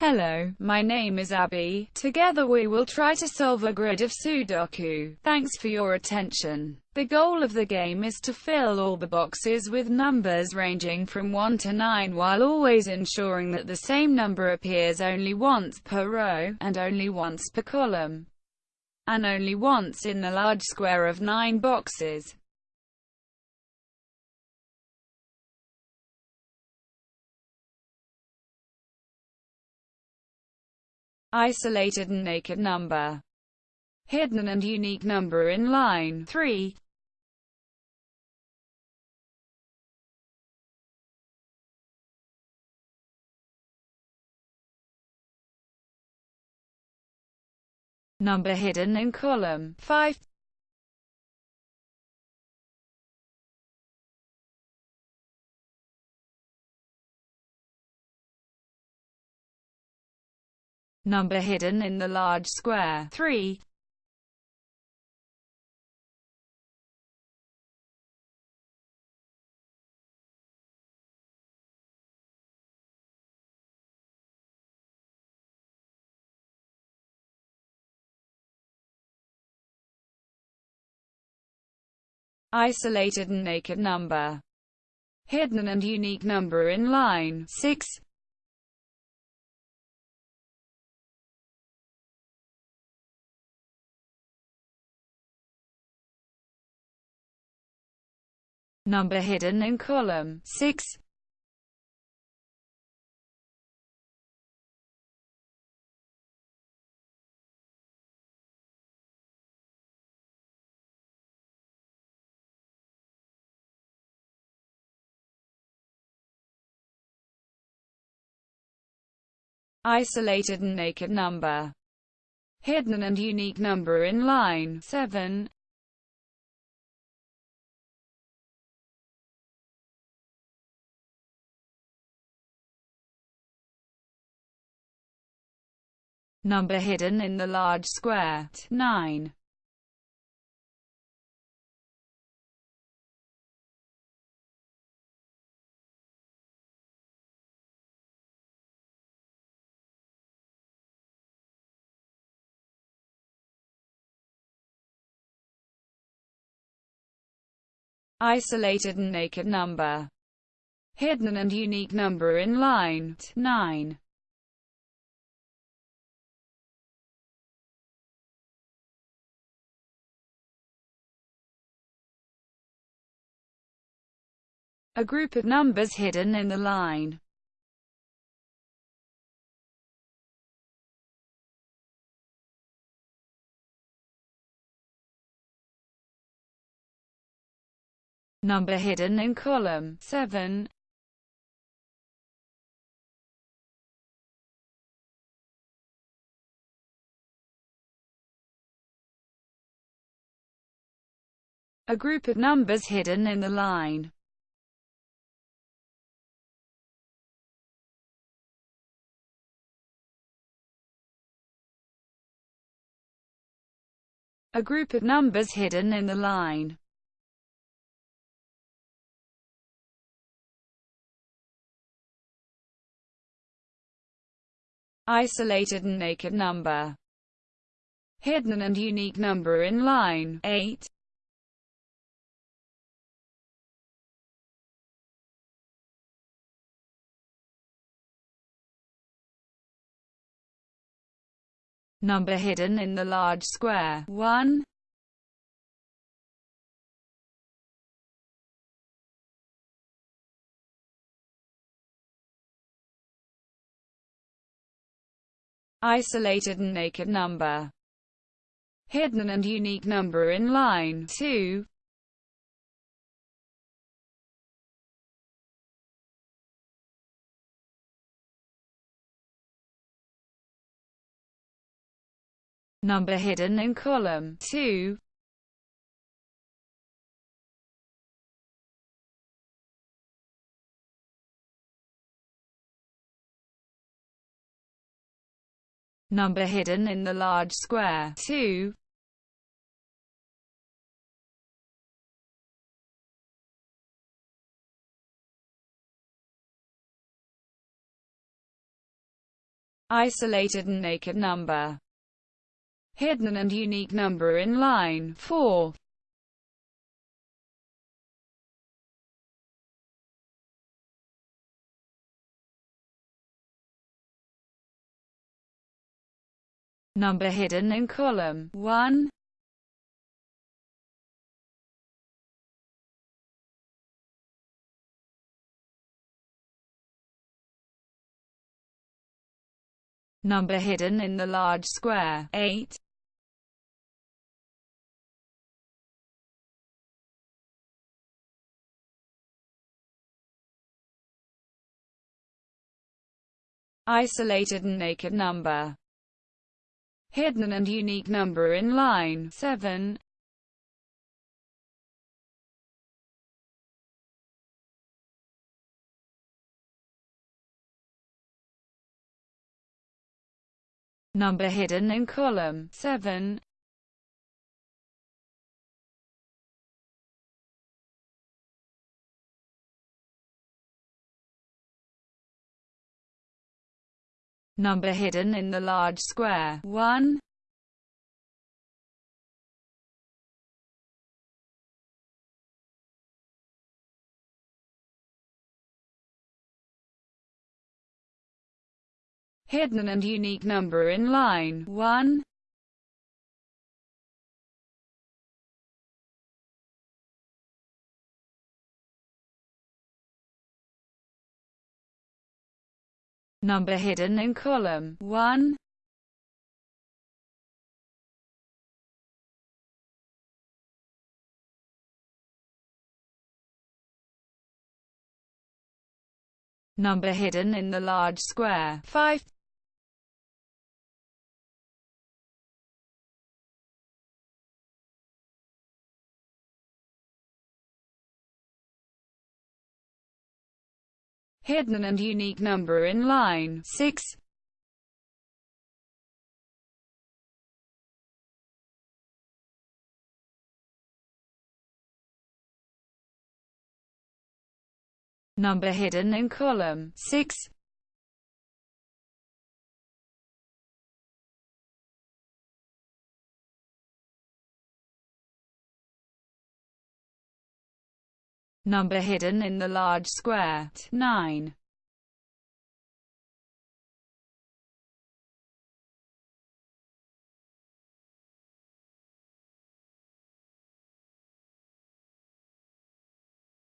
Hello, my name is Abby. Together we will try to solve a grid of Sudoku. Thanks for your attention. The goal of the game is to fill all the boxes with numbers ranging from 1 to 9 while always ensuring that the same number appears only once per row, and only once per column, and only once in the large square of 9 boxes. Isolated and naked number, hidden and unique number in line 3. Number hidden in column 5. Number hidden in the large square 3. Isolated and naked number. Hidden and unique number in line 6. Number hidden in column 6. Isolated and naked number. Hidden and unique number in line 7. Number hidden in the large square. 9. Isolated and naked number. Hidden and unique number in line 9. A group of numbers hidden in the line. Number hidden in column 7. A group of numbers hidden in the line. A group of numbers hidden in the line. Isolated and naked number. Hidden and unique number in line 8. Number hidden in the large square 1. Isolated and naked number. Hidden and unique number in line 2. Number hidden in column 2. Number hidden in the large square 2. isolated and naked number, hidden and unique number in line 4. Number hidden in column 1. Number hidden in the large square 8. Isolated and naked number hidden and unique number in line 7. Number hidden in column 7. Number hidden in the large square 1. hidden and unique number in line 1. Number hidden in column 1. Number hidden in the large square 5. Hidden and unique number in line 6. Number hidden in column 6. Number hidden in the large square 9.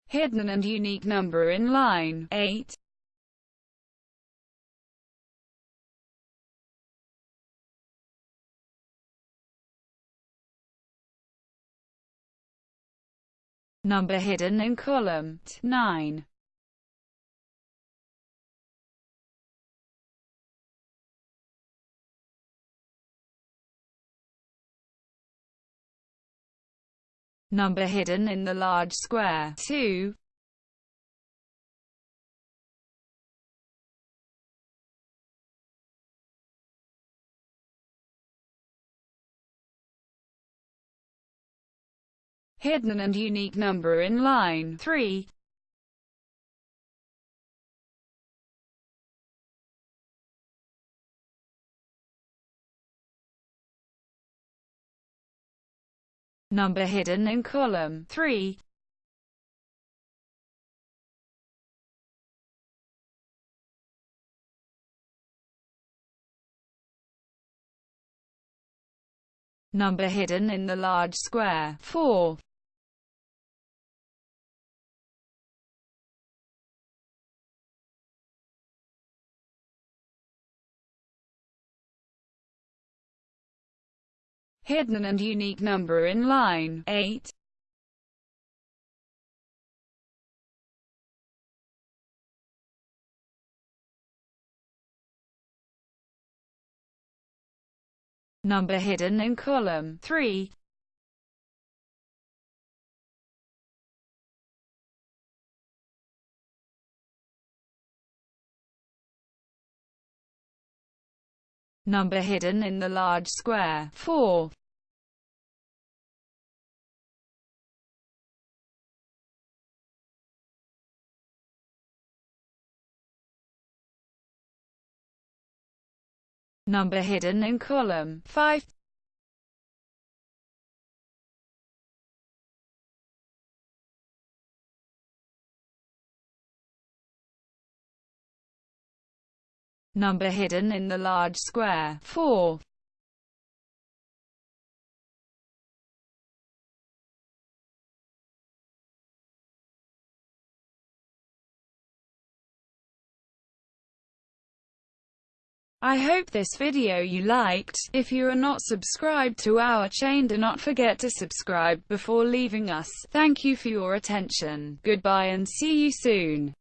Hidden and unique number in line 8. Number hidden in column 9. Number hidden in the large square 2. Hidden and unique number in line 3. Number hidden in column 3. Number hidden in the large square 4. Hidden and unique number in line 8. Number hidden in column 3. Number hidden in the large square 4. Number hidden in column 5. Number hidden in the large square 4. I hope this video you liked. If you are not subscribed to our chain do not forget to subscribe before leaving us. Thank you for your attention. Goodbye and see you soon.